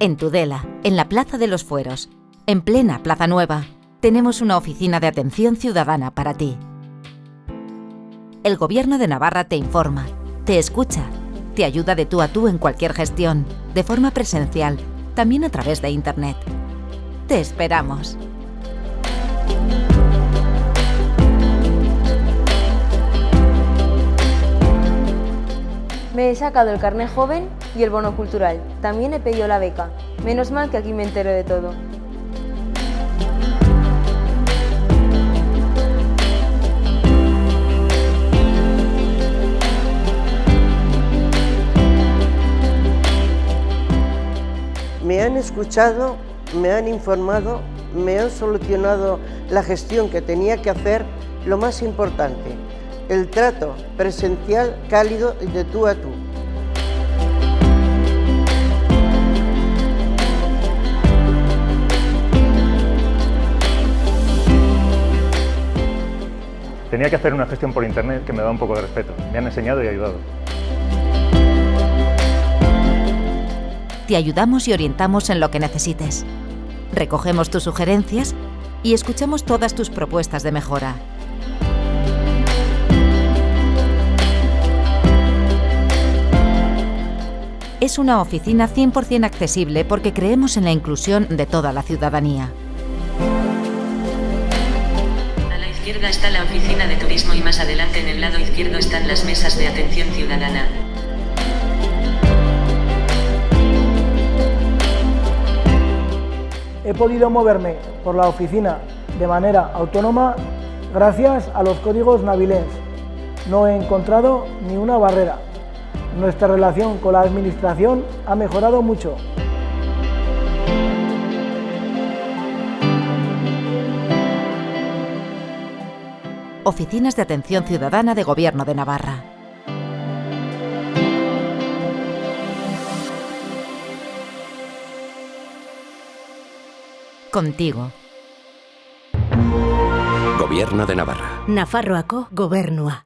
En Tudela, en la Plaza de los Fueros, en plena Plaza Nueva, tenemos una oficina de atención ciudadana para ti. El Gobierno de Navarra te informa, te escucha, te ayuda de tú a tú en cualquier gestión, de forma presencial, también a través de Internet. Te esperamos. Me he sacado el carnet joven y el bono cultural. También he pedido la beca. Menos mal que aquí me entero de todo. Me han escuchado, me han informado, me han solucionado la gestión que tenía que hacer, lo más importante, el trato presencial cálido y de tú a tú. Tenía que hacer una gestión por internet que me da un poco de respeto. Me han enseñado y ayudado. Te ayudamos y orientamos en lo que necesites. Recogemos tus sugerencias y escuchamos todas tus propuestas de mejora. Es una oficina 100% accesible porque creemos en la inclusión de toda la ciudadanía. A la izquierda está la oficina de turismo y más adelante en el lado izquierdo están las mesas de atención ciudadana. He podido moverme por la oficina de manera autónoma gracias a los códigos Navilens. No he encontrado ni una barrera. Nuestra relación con la Administración ha mejorado mucho. Oficinas de Atención Ciudadana de Gobierno de Navarra. Contigo. Gobierno de Navarra. Nafarroako gobernua.